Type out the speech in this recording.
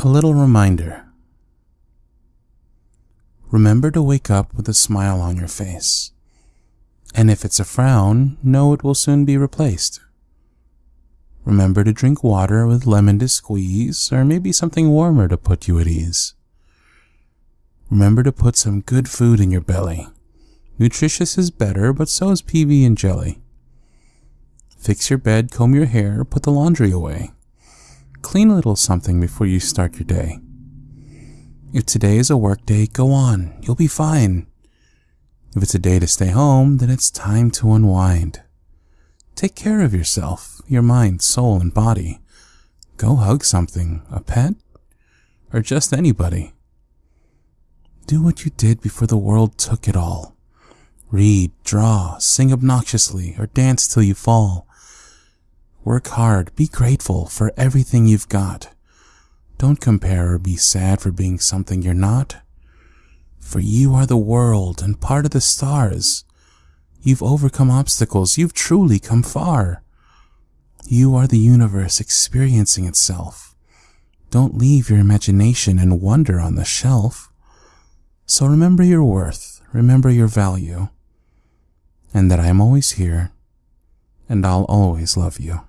A little reminder. Remember to wake up with a smile on your face. And if it's a frown, know it will soon be replaced. Remember to drink water with lemon to squeeze, or maybe something warmer to put you at ease. Remember to put some good food in your belly. Nutritious is better, but so is PB and jelly. Fix your bed, comb your hair, put the laundry away. Clean a little something before you start your day. If today is a work day, go on, you'll be fine. If it's a day to stay home, then it's time to unwind. Take care of yourself, your mind, soul, and body. Go hug something, a pet, or just anybody. Do what you did before the world took it all. Read, draw, sing obnoxiously, or dance till you fall. Work hard, be grateful for everything you've got. Don't compare or be sad for being something you're not. For you are the world and part of the stars. You've overcome obstacles, you've truly come far. You are the universe experiencing itself. Don't leave your imagination and wonder on the shelf. So remember your worth, remember your value, and that I am always here, and I'll always love you.